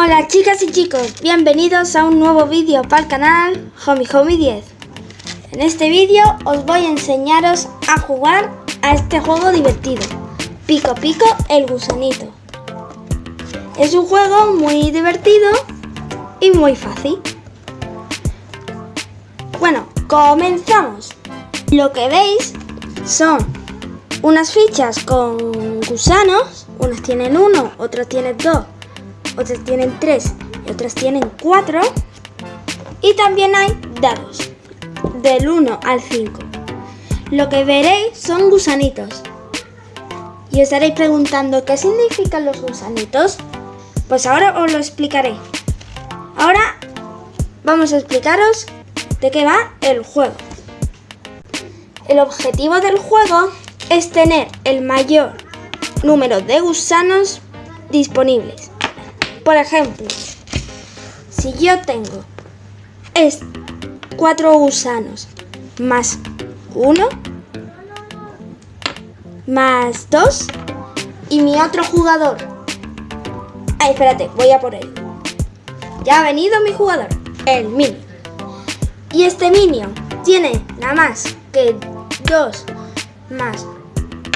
Hola chicas y chicos, bienvenidos a un nuevo vídeo para el canal Homie Homie 10. En este vídeo os voy a enseñaros a jugar a este juego divertido, Pico Pico el Gusanito. Es un juego muy divertido y muy fácil. Comenzamos. Lo que veis son unas fichas con gusanos, unas tienen uno, otras tienen dos otras tienen 3 y otras tienen 4. Y también hay dados, del 1 al 5. Lo que veréis son gusanitos. Y estaréis preguntando qué significan los gusanitos. Pues ahora os lo explicaré. Ahora vamos a explicaros de qué va el juego. El objetivo del juego es tener el mayor número de gusanos disponibles. Por ejemplo, si yo tengo es cuatro gusanos más uno más dos y mi otro jugador. Ay, espérate, voy a por él. Ya ha venido mi jugador, el Minion. Y este Minion tiene nada más que dos más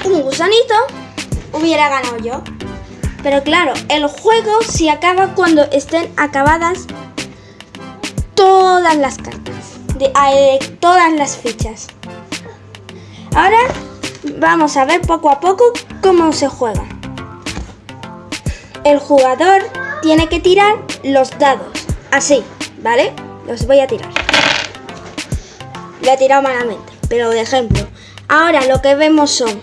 un gusanito, hubiera ganado yo. Pero claro, el juego se acaba cuando estén acabadas todas las cartas, de, eh, todas las fichas. Ahora vamos a ver poco a poco cómo se juega. El jugador tiene que tirar los dados, así, ¿vale? Los voy a tirar. Lo he tirado malamente, pero de ejemplo. Ahora lo que vemos son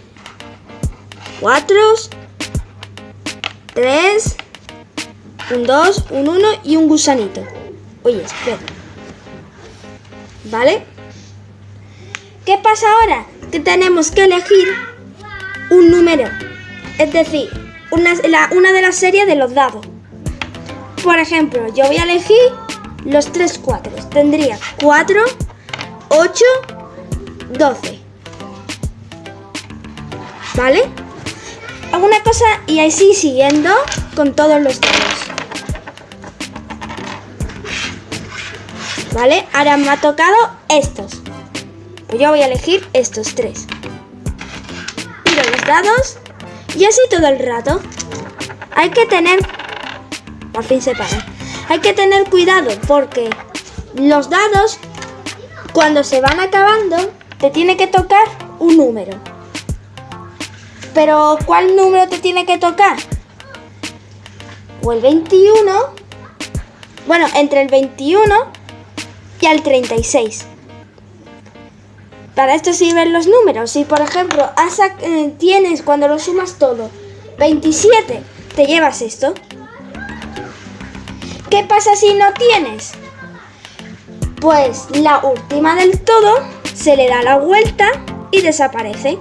cuatro, 3, un 2, un 1 y un gusanito. Oye, espera. ¿Vale? ¿Qué pasa ahora? Que tenemos que elegir un número. Es decir, una, una de las series de los dados. Por ejemplo, yo voy a elegir los 3 4. Tendría 4, 8, 12. ¿Vale? alguna cosa y así siguiendo con todos los dados. ¿Vale? Ahora me ha tocado estos. Pues yo voy a elegir estos tres. Tiro los dados y así todo el rato. Hay que tener... Por fin se paran. Hay que tener cuidado porque los dados, cuando se van acabando, te tiene que tocar un número. Pero ¿cuál número te tiene que tocar? O el 21, bueno, entre el 21 y el 36. Para esto sirven los números. Si por ejemplo eh, tienes cuando lo sumas todo 27, te llevas esto. ¿Qué pasa si no tienes? Pues la última del todo se le da la vuelta y desaparece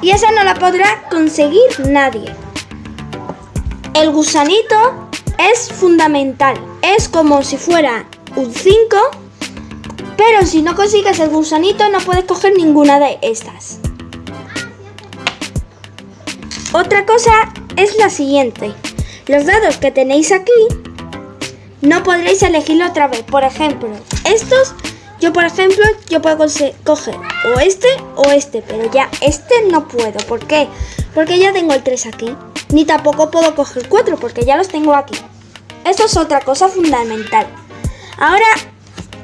y esa no la podrá conseguir nadie. El gusanito es fundamental, es como si fuera un 5, pero si no consigues el gusanito no puedes coger ninguna de estas. Otra cosa es la siguiente, los dados que tenéis aquí no podréis elegirlo otra vez, por ejemplo, estos yo, por ejemplo, yo puedo coger o este o este, pero ya este no puedo. ¿Por qué? Porque ya tengo el 3 aquí. Ni tampoco puedo coger 4 porque ya los tengo aquí. Esto es otra cosa fundamental. Ahora,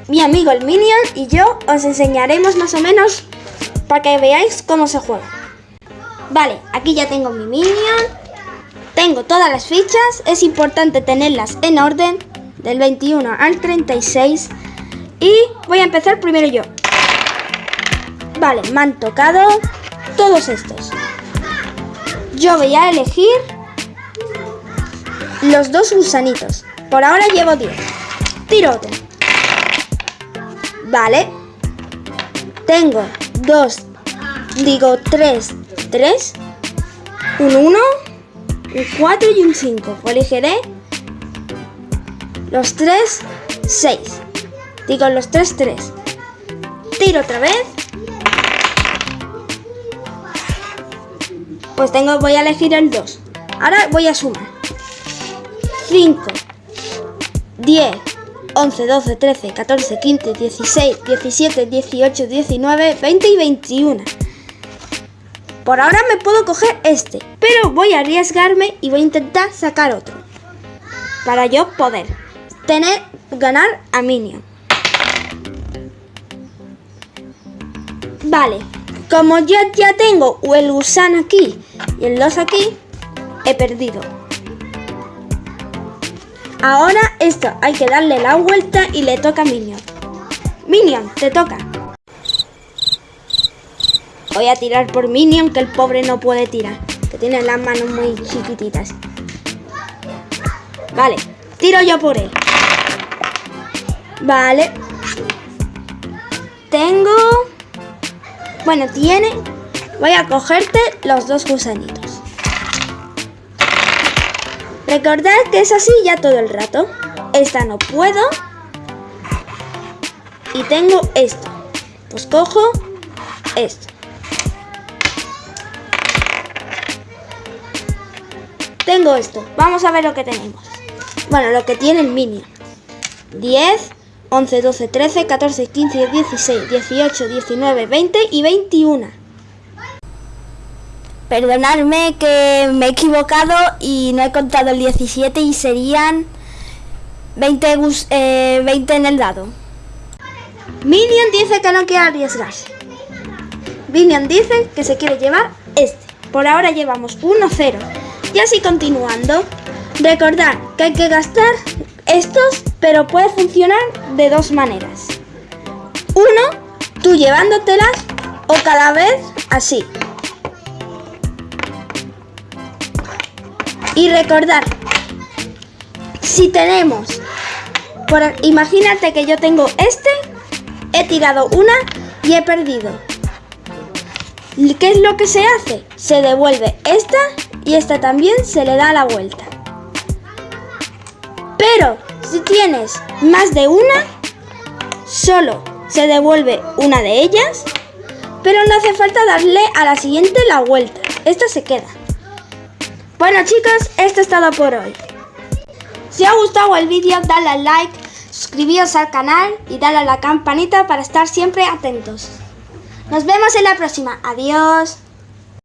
mi amigo el Minion y yo os enseñaremos más o menos para que veáis cómo se juega. Vale, aquí ya tengo mi Minion. Tengo todas las fichas. Es importante tenerlas en orden del 21 al 36 y voy a empezar primero yo. Vale, me han tocado todos estos. Yo voy a elegir los dos gusanitos. Por ahora llevo 10. Tiro otro. Vale. Tengo dos, digo tres, tres, un 1, un 4 y un 5. Elegiré los tres, 6. Digo los tres, tres. Tiro otra vez. Pues tengo, voy a elegir el 2. Ahora voy a sumar. 5, 10, 11, 12, 13, 14, 15, 16, 17, 18, 19, 20 y 21. Por ahora me puedo coger este, pero voy a arriesgarme y voy a intentar sacar otro. Para yo poder tener, ganar a Minion. Vale, como yo ya tengo el gusano aquí y el 2 aquí, he perdido. Ahora esto hay que darle la vuelta y le toca a Minion. Minion, te toca. Voy a tirar por Minion, que el pobre no puede tirar. Que tiene las manos muy chiquititas. Vale, tiro yo por él. Vale. Tengo... Bueno, tiene... Voy a cogerte los dos gusanitos. Recordad que es así ya todo el rato. Esta no puedo. Y tengo esto. Pues cojo esto. Tengo esto. Vamos a ver lo que tenemos. Bueno, lo que tiene el Minion. 10, 11, 12, 13, 14, 15, 16, 18, 19, 20 y 21. Perdonadme que me he equivocado y no he contado el 17 y serían 20, eh, 20 en el dado. Minion dice que no quiere arriesgarse. Minion dice que se quiere llevar este. Por ahora llevamos 1-0. Y así continuando, recordad que hay que gastar estos, pero puede funcionar de dos maneras. Uno, tú llevándotelas o cada vez así. Y recordar, si tenemos, imagínate que yo tengo este, he tirado una y he perdido. ¿Qué es lo que se hace? Se devuelve esta y esta también se le da la vuelta. Pero si tienes más de una, solo se devuelve una de ellas, pero no hace falta darle a la siguiente la vuelta. Esta se queda. Bueno chicos, esto es todo por hoy. Si os ha gustado el vídeo, dale al like, suscribíos al canal y dale a la campanita para estar siempre atentos. Nos vemos en la próxima. Adiós.